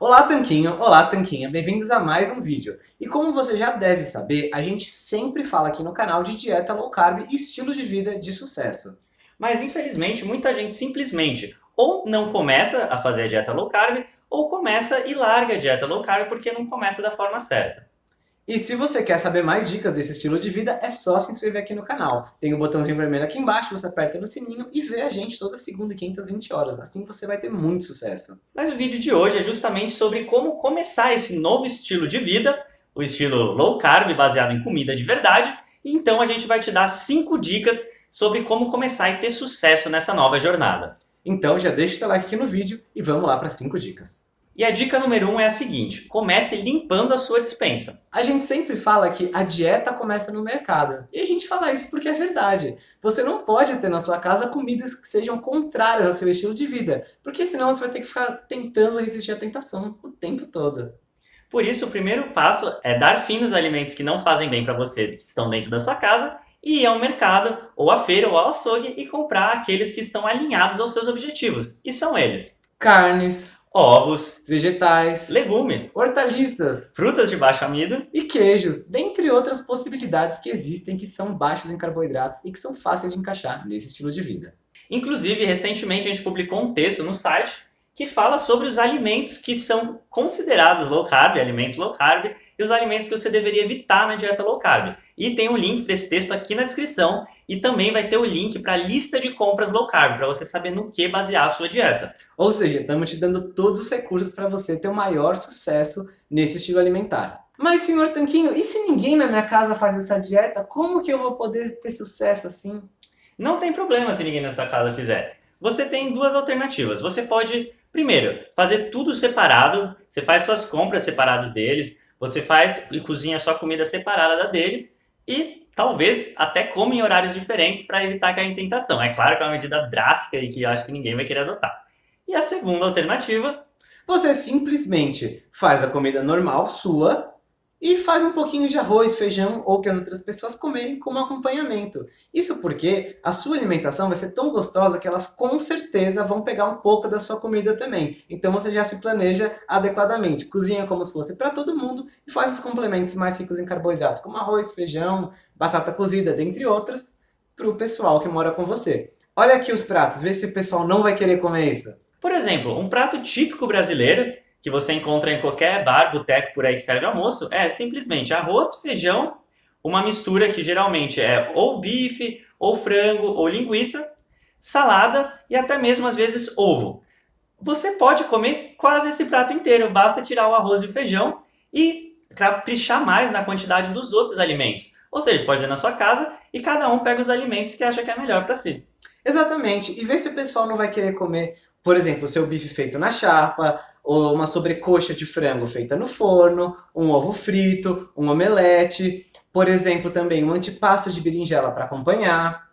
Olá Tanquinho, olá Tanquinha, bem-vindos a mais um vídeo. E como você já deve saber, a gente sempre fala aqui no canal de dieta low carb e estilo de vida de sucesso. Mas infelizmente muita gente simplesmente ou não começa a fazer a dieta low carb ou começa e larga a dieta low carb porque não começa da forma certa. E se você quer saber mais dicas desse estilo de vida, é só se inscrever aqui no canal. Tem o um botãozinho vermelho aqui embaixo, você aperta no sininho e vê a gente toda segunda e quinta às 20 horas. Assim você vai ter muito sucesso. Mas o vídeo de hoje é justamente sobre como começar esse novo estilo de vida, o estilo low carb, baseado em comida de verdade. Então a gente vai te dar 5 dicas sobre como começar e ter sucesso nessa nova jornada. Então já deixa o seu like aqui no vídeo e vamos lá para 5 dicas. E a dica número 1 um é a seguinte, comece limpando a sua dispensa. A gente sempre fala que a dieta começa no mercado. E a gente fala isso porque é verdade. Você não pode ter na sua casa comidas que sejam contrárias ao seu estilo de vida, porque senão você vai ter que ficar tentando resistir à tentação o tempo todo. Por isso, o primeiro passo é dar fim nos alimentos que não fazem bem para você, que estão dentro da sua casa, e ir ao mercado, ou à feira, ou ao açougue e comprar aqueles que estão alinhados aos seus objetivos. E são eles. Carnes, ovos, vegetais, legumes, hortaliças, frutas de baixo amido e queijos, dentre outras possibilidades que existem que são baixos em carboidratos e que são fáceis de encaixar nesse estilo de vida. Inclusive, recentemente a gente publicou um texto no site que fala sobre os alimentos que são considerados low carb, alimentos low carb, e os alimentos que você deveria evitar na dieta low carb. E tem um link para esse texto aqui na descrição, e também vai ter o link para a lista de compras low carb, para você saber no que basear a sua dieta. Ou seja, estamos te dando todos os recursos para você ter o maior sucesso nesse estilo alimentar. Mas, senhor Tanquinho, e se ninguém na minha casa faz essa dieta, como que eu vou poder ter sucesso assim? Não tem problema se ninguém na sua casa fizer. Você tem duas alternativas. Você pode Primeiro, fazer tudo separado, você faz suas compras separadas deles, você faz e cozinha sua comida separada da deles e talvez até come em horários diferentes para evitar cair em tentação. É claro que é uma medida drástica e que eu acho que ninguém vai querer adotar. E a segunda alternativa... Você simplesmente faz a comida normal sua e faz um pouquinho de arroz, feijão ou que as outras pessoas comerem como acompanhamento. Isso porque a sua alimentação vai ser tão gostosa que elas com certeza vão pegar um pouco da sua comida também. Então você já se planeja adequadamente. Cozinha como se fosse para todo mundo e faz os complementos mais ricos em carboidratos, como arroz, feijão, batata cozida, dentre outros, para o pessoal que mora com você. Olha aqui os pratos, vê se o pessoal não vai querer comer isso. Por exemplo, um prato típico brasileiro que você encontra em qualquer bar, boteco por aí que serve almoço, é simplesmente arroz, feijão, uma mistura que geralmente é ou bife, ou frango, ou linguiça, salada e até mesmo às vezes ovo. Você pode comer quase esse prato inteiro, basta tirar o arroz e o feijão e caprichar mais na quantidade dos outros alimentos. Ou seja, pode ir na sua casa e cada um pega os alimentos que acha que é melhor para si. Exatamente, e vê se o pessoal não vai querer comer, por exemplo, o seu bife feito na chapa, uma sobrecoxa de frango feita no forno, um ovo frito, um omelete, por exemplo, também um antipasto de berinjela para acompanhar.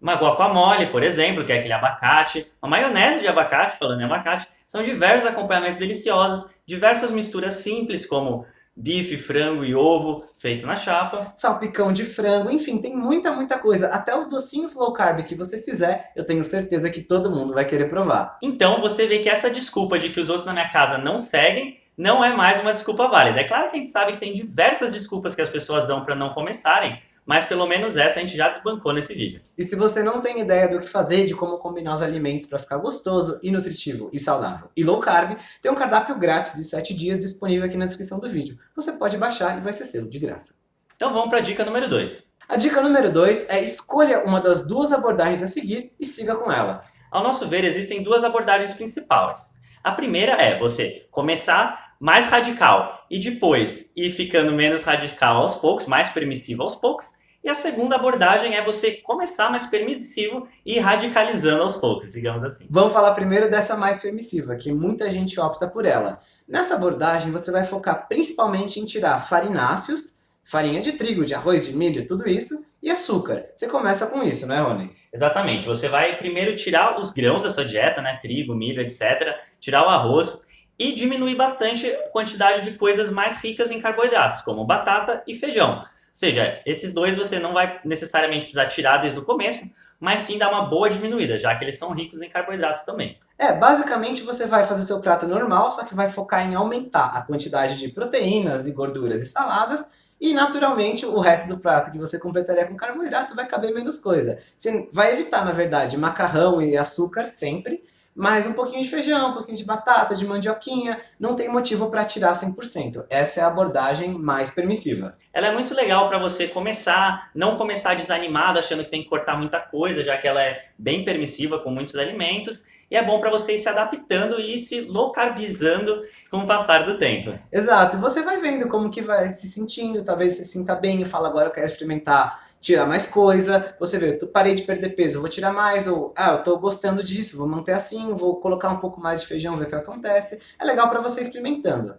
Uma guacamole, por exemplo, que é aquele abacate, uma maionese de abacate, falando em abacate, são diversos acompanhamentos deliciosos, diversas misturas simples, como bife, frango e ovo feitos na chapa. Salpicão de frango, enfim, tem muita, muita coisa. Até os docinhos low carb que você fizer, eu tenho certeza que todo mundo vai querer provar. Então você vê que essa desculpa de que os outros na minha casa não seguem, não é mais uma desculpa válida. É claro que a gente sabe que tem diversas desculpas que as pessoas dão para não começarem, mas pelo menos essa a gente já desbancou nesse vídeo. E se você não tem ideia do que fazer, de como combinar os alimentos para ficar gostoso e nutritivo e saudável e low carb, tem um cardápio grátis de 7 dias disponível aqui na descrição do vídeo. Você pode baixar e vai ser seu, de graça. Então vamos para a dica número 2. A dica número 2 é escolha uma das duas abordagens a seguir e siga com ela. Ao nosso ver, existem duas abordagens principais. A primeira é você começar mais radical e depois ir ficando menos radical aos poucos, mais permissivo aos poucos. E a segunda abordagem é você começar mais permissivo e ir radicalizando aos poucos, digamos assim. Vamos falar primeiro dessa mais permissiva, que muita gente opta por ela. Nessa abordagem, você vai focar principalmente em tirar farináceos, farinha de trigo, de arroz, de milho, tudo isso, e açúcar. Você começa com isso, né, Rony? Exatamente. Você vai primeiro tirar os grãos da sua dieta, né, trigo, milho, etc., tirar o arroz e diminuir bastante a quantidade de coisas mais ricas em carboidratos, como batata e feijão. Ou seja, esses dois você não vai necessariamente precisar tirar desde o começo, mas sim dar uma boa diminuída, já que eles são ricos em carboidratos também. É, basicamente você vai fazer seu prato normal, só que vai focar em aumentar a quantidade de proteínas e gorduras e saladas, e naturalmente o resto do prato que você completaria com carboidrato vai caber menos coisa. Você vai evitar, na verdade, macarrão e açúcar sempre, mas um pouquinho de feijão, um pouquinho de batata, de mandioquinha, não tem motivo para tirar 100%. Essa é a abordagem mais permissiva. Ela é muito legal para você começar, não começar desanimado, achando que tem que cortar muita coisa, já que ela é bem permissiva com muitos alimentos, e é bom para você ir se adaptando e ir se low carbizando com o passar do tempo. Exato, você vai vendo como que vai se sentindo, talvez você sinta bem e fala agora eu quero experimentar tirar mais coisa, você vê, eu parei de perder peso, vou tirar mais, ou ah, eu tô gostando disso, vou manter assim, vou colocar um pouco mais de feijão, ver o que acontece. É legal para você experimentando.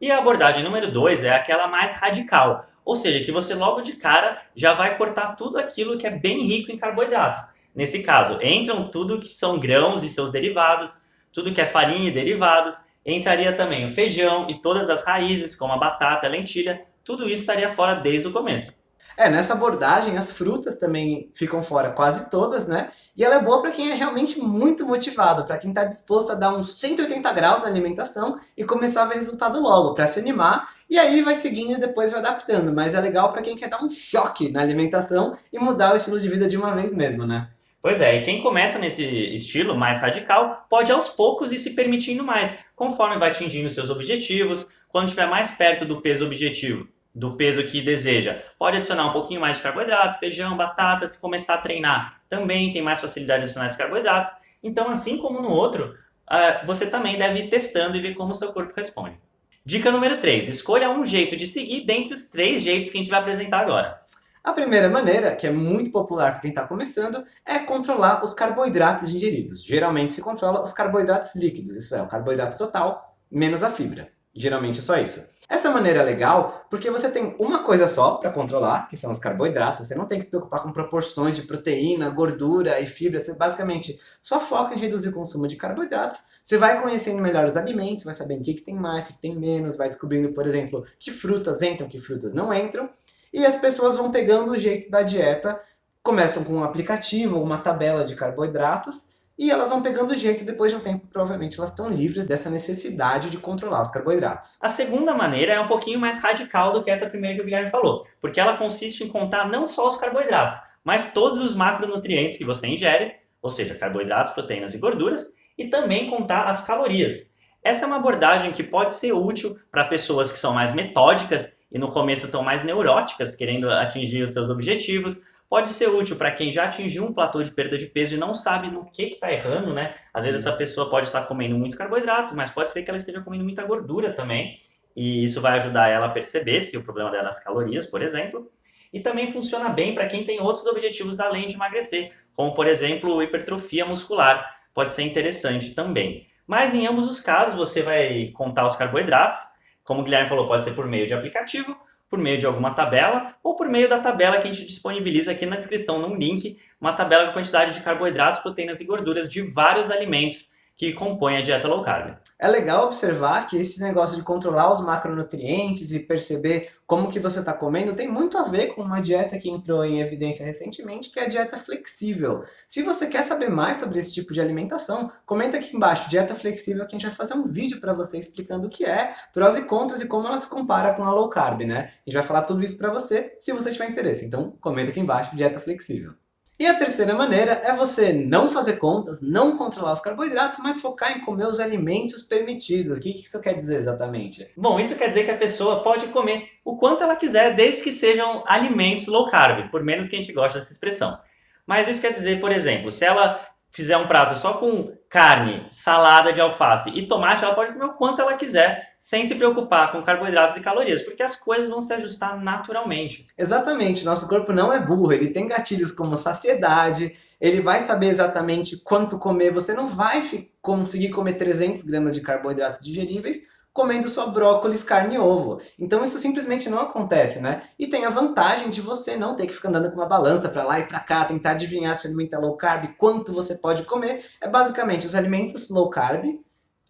E a abordagem número 2 é aquela mais radical, ou seja, que você logo de cara já vai cortar tudo aquilo que é bem rico em carboidratos. Nesse caso, entram tudo que são grãos e seus derivados, tudo que é farinha e derivados, entraria também o feijão e todas as raízes, como a batata, a lentilha, tudo isso estaria fora desde o começo. É, nessa abordagem as frutas também ficam fora, quase todas, né? E ela é boa para quem é realmente muito motivado, para quem está disposto a dar uns 180 graus na alimentação e começar a ver resultado logo, para se animar, e aí vai seguindo e depois vai adaptando. Mas é legal para quem quer dar um choque na alimentação e mudar o estilo de vida de uma vez mesmo, né? Pois é, e quem começa nesse estilo mais radical pode aos poucos ir se permitindo mais, conforme vai atingindo seus objetivos, quando estiver mais perto do peso objetivo do peso que deseja. Pode adicionar um pouquinho mais de carboidratos, feijão, batata, se começar a treinar também tem mais facilidade de adicionar esses carboidratos. Então, assim como no outro, uh, você também deve ir testando e ver como o seu corpo responde. Dica número 3. Escolha um jeito de seguir dentre os três jeitos que a gente vai apresentar agora. A primeira maneira, que é muito popular para quem está começando, é controlar os carboidratos ingeridos. Geralmente se controla os carboidratos líquidos, isso é, o carboidrato total menos a fibra. Geralmente é só isso. Essa maneira é legal porque você tem uma coisa só para controlar, que são os carboidratos. Você não tem que se preocupar com proporções de proteína, gordura e fibra. Você basicamente só foca em reduzir o consumo de carboidratos. Você vai conhecendo melhor os alimentos, vai sabendo o que, que tem mais, o que tem menos, vai descobrindo, por exemplo, que frutas entram, que frutas não entram. E as pessoas vão pegando o jeito da dieta, começam com um aplicativo uma tabela de carboidratos e elas vão pegando jeito e depois de um tempo, provavelmente, elas estão livres dessa necessidade de controlar os carboidratos. A segunda maneira é um pouquinho mais radical do que essa primeira que o Guilherme falou, porque ela consiste em contar não só os carboidratos, mas todos os macronutrientes que você ingere, ou seja, carboidratos, proteínas e gorduras, e também contar as calorias. Essa é uma abordagem que pode ser útil para pessoas que são mais metódicas e no começo estão mais neuróticas, querendo atingir os seus objetivos, pode ser útil para quem já atingiu um platô de perda de peso e não sabe no que está errando, né? Às vezes essa pessoa pode estar tá comendo muito carboidrato, mas pode ser que ela esteja comendo muita gordura também, e isso vai ajudar ela a perceber se o problema dela é as calorias, por exemplo. E também funciona bem para quem tem outros objetivos além de emagrecer, como por exemplo hipertrofia muscular, pode ser interessante também. Mas em ambos os casos você vai contar os carboidratos, como o Guilherme falou, pode ser por meio de aplicativo, por meio de alguma tabela ou por meio da tabela que a gente disponibiliza aqui na descrição, num link, uma tabela com quantidade de carboidratos, proteínas e gorduras de vários alimentos que compõem a dieta low carb. É legal observar que esse negócio de controlar os macronutrientes e perceber como que você está comendo tem muito a ver com uma dieta que entrou em evidência recentemente, que é a dieta flexível. Se você quer saber mais sobre esse tipo de alimentação, comenta aqui embaixo, dieta flexível, que a gente vai fazer um vídeo para você explicando o que é, prós e contras e como ela se compara com a low carb, né? A gente vai falar tudo isso para você, se você tiver interesse. Então, comenta aqui embaixo, dieta flexível. E a terceira maneira é você não fazer contas, não controlar os carboidratos, mas focar em comer os alimentos permitidos. O que isso quer dizer exatamente? Bom, isso quer dizer que a pessoa pode comer o quanto ela quiser, desde que sejam alimentos low carb, por menos que a gente goste dessa expressão. Mas isso quer dizer, por exemplo, se ela fizer um prato só com carne, salada de alface e tomate, ela pode comer o quanto ela quiser, sem se preocupar com carboidratos e calorias, porque as coisas vão se ajustar naturalmente. Exatamente, nosso corpo não é burro, ele tem gatilhos como saciedade, ele vai saber exatamente quanto comer, você não vai conseguir comer 300 gramas de carboidratos digeríveis, comendo só brócolis, carne e ovo. Então isso simplesmente não acontece, né? E tem a vantagem de você não ter que ficar andando com uma balança para lá e para cá, tentar adivinhar se o alimento é low carb, quanto você pode comer. É basicamente os alimentos low carb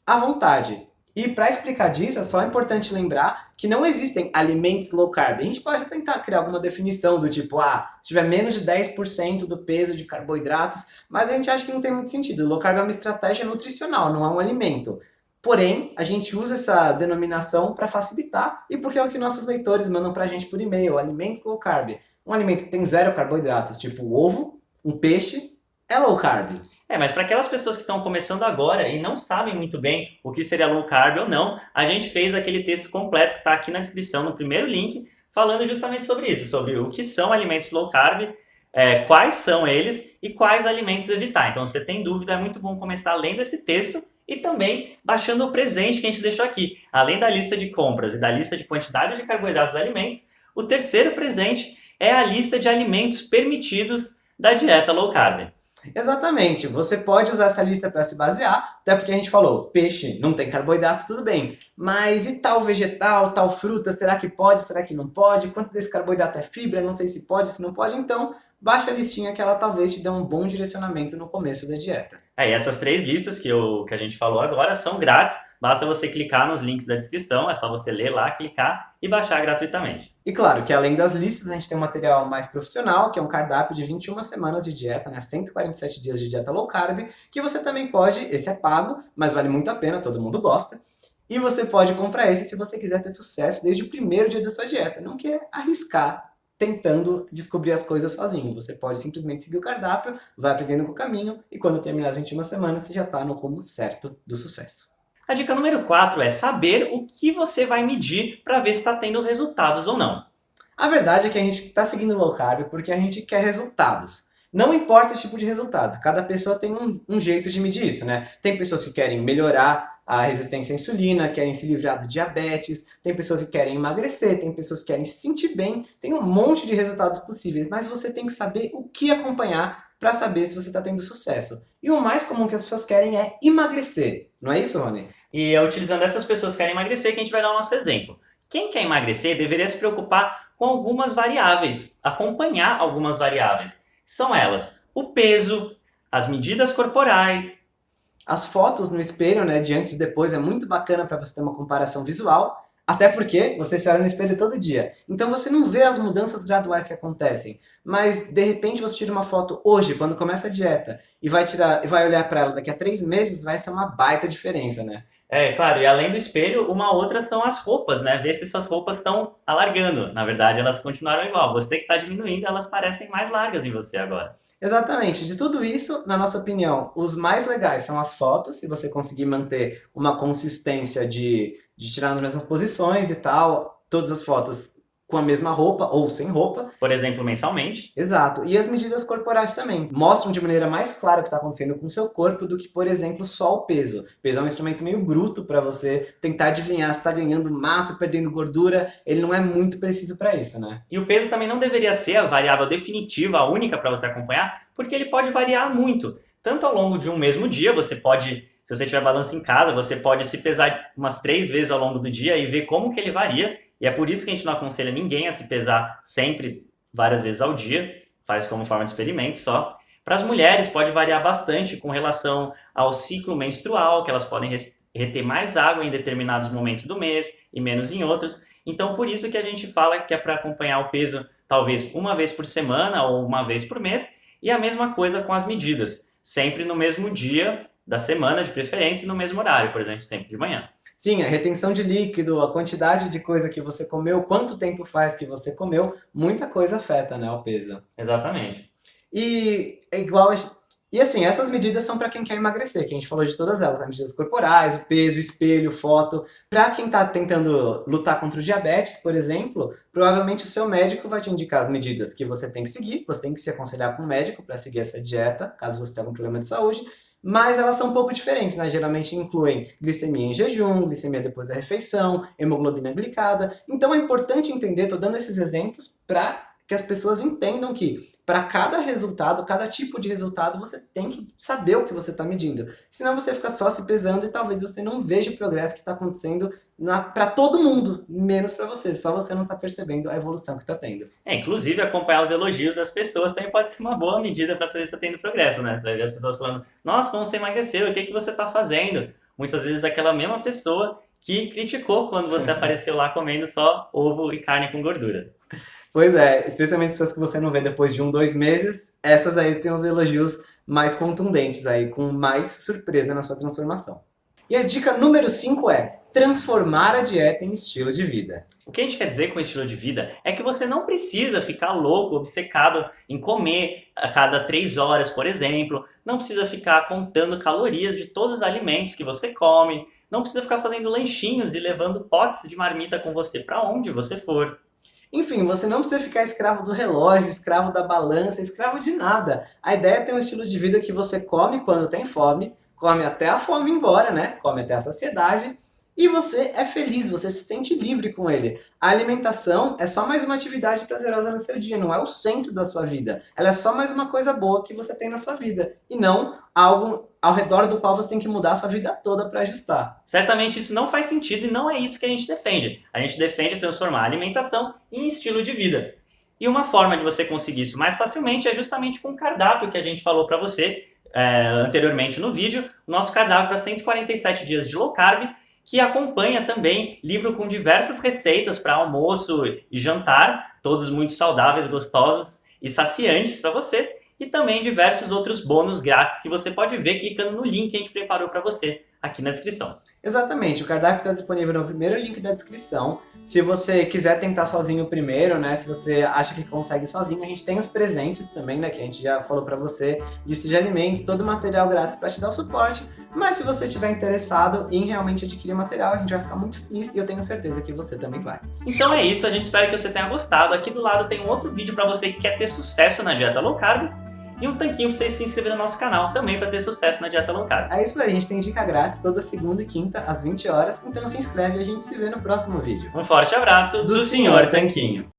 à vontade. E para explicar disso, é só importante lembrar que não existem alimentos low carb. A gente pode tentar criar alguma definição do tipo, ah, se tiver menos de 10% do peso de carboidratos, mas a gente acha que não tem muito sentido. Low carb é uma estratégia nutricional, não é um alimento. Porém, a gente usa essa denominação para facilitar e porque é o que nossos leitores mandam para a gente por e-mail, alimentos low carb. Um alimento que tem zero carboidratos, tipo ovo, um peixe, é low carb. É, mas para aquelas pessoas que estão começando agora e não sabem muito bem o que seria low carb ou não, a gente fez aquele texto completo que está aqui na descrição, no primeiro link, falando justamente sobre isso, sobre o que são alimentos low carb, é, quais são eles e quais alimentos evitar. Então, se você tem dúvida, é muito bom começar lendo esse texto e também baixando o presente que a gente deixou aqui. Além da lista de compras e da lista de quantidade de carboidratos dos alimentos, o terceiro presente é a lista de alimentos permitidos da dieta low carb. Exatamente, você pode usar essa lista para se basear, até porque a gente falou, peixe não tem carboidratos, tudo bem, mas e tal vegetal, tal fruta, será que pode, será que não pode? Quanto desse carboidrato é fibra, não sei se pode, se não pode, então baixa a listinha que ela talvez te dê um bom direcionamento no começo da dieta. É, e essas três listas que, eu, que a gente falou agora são grátis, basta você clicar nos links da descrição, é só você ler lá, clicar e baixar gratuitamente. E claro que além das listas, a gente tem um material mais profissional, que é um cardápio de 21 semanas de dieta, né, 147 dias de dieta low carb, que você também pode, esse é pago, mas vale muito a pena, todo mundo gosta, e você pode comprar esse se você quiser ter sucesso desde o primeiro dia da sua dieta, não quer arriscar tentando descobrir as coisas sozinho. Você pode simplesmente seguir o cardápio, vai aprendendo com o caminho, e quando terminar as 21 semanas, você já está no rumo certo do sucesso. A dica número 4 é saber o que você vai medir para ver se está tendo resultados ou não. A verdade é que a gente está seguindo low carb porque a gente quer resultados. Não importa o tipo de resultado, cada pessoa tem um, um jeito de medir isso, né? Tem pessoas que querem melhorar a resistência à insulina, querem se livrar do diabetes, tem pessoas que querem emagrecer, tem pessoas que querem se sentir bem, tem um monte de resultados possíveis, mas você tem que saber o que acompanhar para saber se você está tendo sucesso. E o mais comum que as pessoas querem é emagrecer, não é isso, Rony? E é utilizando essas pessoas que querem emagrecer que a gente vai dar o nosso exemplo. Quem quer emagrecer deveria se preocupar com algumas variáveis, acompanhar algumas variáveis. São elas o peso, as medidas corporais, as fotos no espelho, né, de antes e depois, é muito bacana para você ter uma comparação visual, até porque você se olha no espelho todo dia. Então você não vê as mudanças graduais que acontecem. Mas de repente você tira uma foto hoje, quando começa a dieta, e vai, tirar, vai olhar para ela daqui a três meses, vai ser uma baita diferença, né? É, claro, e além do espelho, uma outra são as roupas, né? Ver se suas roupas estão alargando. Na verdade, elas continuaram igual. Você que está diminuindo, elas parecem mais largas em você agora. Exatamente. De tudo isso, na nossa opinião, os mais legais são as fotos, se você conseguir manter uma consistência de, de tirar nas mesmas posições e tal, todas as fotos com a mesma roupa ou sem roupa. Por exemplo, mensalmente. Exato. E as medidas corporais também. Mostram de maneira mais clara o que está acontecendo com o seu corpo do que, por exemplo, só o peso. O peso é um instrumento meio bruto para você tentar adivinhar se está ganhando massa, perdendo gordura. Ele não é muito preciso para isso, né? E o peso também não deveria ser a variável definitiva, a única para você acompanhar, porque ele pode variar muito. Tanto ao longo de um mesmo dia, você pode se você tiver balança em casa, você pode se pesar umas três vezes ao longo do dia e ver como que ele varia. E é por isso que a gente não aconselha ninguém a se pesar sempre, várias vezes ao dia, faz como forma de experimento só. Para as mulheres pode variar bastante com relação ao ciclo menstrual, que elas podem reter mais água em determinados momentos do mês e menos em outros. Então por isso que a gente fala que é para acompanhar o peso talvez uma vez por semana ou uma vez por mês, e a mesma coisa com as medidas, sempre no mesmo dia da semana de preferência e no mesmo horário, por exemplo, sempre de manhã. Sim, a retenção de líquido, a quantidade de coisa que você comeu, quanto tempo faz que você comeu, muita coisa afeta né, o peso. Exatamente. E é igual... E assim, essas medidas são para quem quer emagrecer, que a gente falou de todas elas, as medidas corporais, o peso, o espelho, foto. Para quem está tentando lutar contra o diabetes, por exemplo, provavelmente o seu médico vai te indicar as medidas que você tem que seguir, você tem que se aconselhar com o médico para seguir essa dieta, caso você tenha algum problema de saúde, mas elas são um pouco diferentes, né? Geralmente incluem glicemia em jejum, glicemia depois da refeição, hemoglobina glicada. Então é importante entender, estou dando esses exemplos para que as pessoas entendam que para cada resultado, cada tipo de resultado, você tem que saber o que você está medindo. Senão você fica só se pesando e talvez você não veja o progresso que está acontecendo para todo mundo, menos para você. Só você não está percebendo a evolução que está tendo. É, inclusive acompanhar os elogios das pessoas também pode ser uma boa medida para saber se está tendo progresso, né? Você vai ver as pessoas falando, nossa, como você emagreceu, o que, que você está fazendo? Muitas vezes aquela mesma pessoa que criticou quando você apareceu lá comendo só ovo e carne com gordura. Pois é, especialmente as pessoas que você não vê depois de um, dois meses, essas aí têm os elogios mais contundentes aí, com mais surpresa na sua transformação. E a dica número 5 é transformar a dieta em estilo de vida. O que a gente quer dizer com estilo de vida é que você não precisa ficar louco, obcecado em comer a cada 3 horas, por exemplo. Não precisa ficar contando calorias de todos os alimentos que você come. Não precisa ficar fazendo lanchinhos e levando potes de marmita com você para onde você for. Enfim, você não precisa ficar escravo do relógio, escravo da balança, escravo de nada. A ideia é ter um estilo de vida que você come quando tem fome, come até a fome embora, né? Come até a saciedade. E você é feliz, você se sente livre com ele. A alimentação é só mais uma atividade prazerosa no seu dia, não é o centro da sua vida. Ela é só mais uma coisa boa que você tem na sua vida. E não algo ao redor do qual você tem que mudar a sua vida toda para ajustar. Certamente isso não faz sentido e não é isso que a gente defende. A gente defende transformar a alimentação em estilo de vida. E uma forma de você conseguir isso mais facilmente é justamente com o cardápio que a gente falou para você, é, anteriormente no vídeo, nosso cardápio para 147 dias de low carb, que acompanha também livro com diversas receitas para almoço e jantar, todos muito saudáveis, gostosos e saciantes para você, e também diversos outros bônus grátis que você pode ver clicando no link que a gente preparou para você aqui na descrição. Exatamente, o cardápio está disponível no primeiro link da descrição. Se você quiser tentar sozinho primeiro, né, se você acha que consegue sozinho, a gente tem os presentes também, né, que a gente já falou para você, lista de alimentos, todo o material grátis para te dar o suporte. Mas se você estiver interessado em realmente adquirir material, a gente vai ficar muito feliz e eu tenho certeza que você também vai. Então é isso, a gente espera que você tenha gostado. Aqui do lado tem um outro vídeo para você que quer ter sucesso na dieta low carb e um tanquinho para você se inscrever no nosso canal também para ter sucesso na dieta low carb. É isso aí, a gente tem dica grátis toda segunda e quinta às 20 horas, então se inscreve e a gente se vê no próximo vídeo. Um forte abraço do, do Senhor Tanquinho.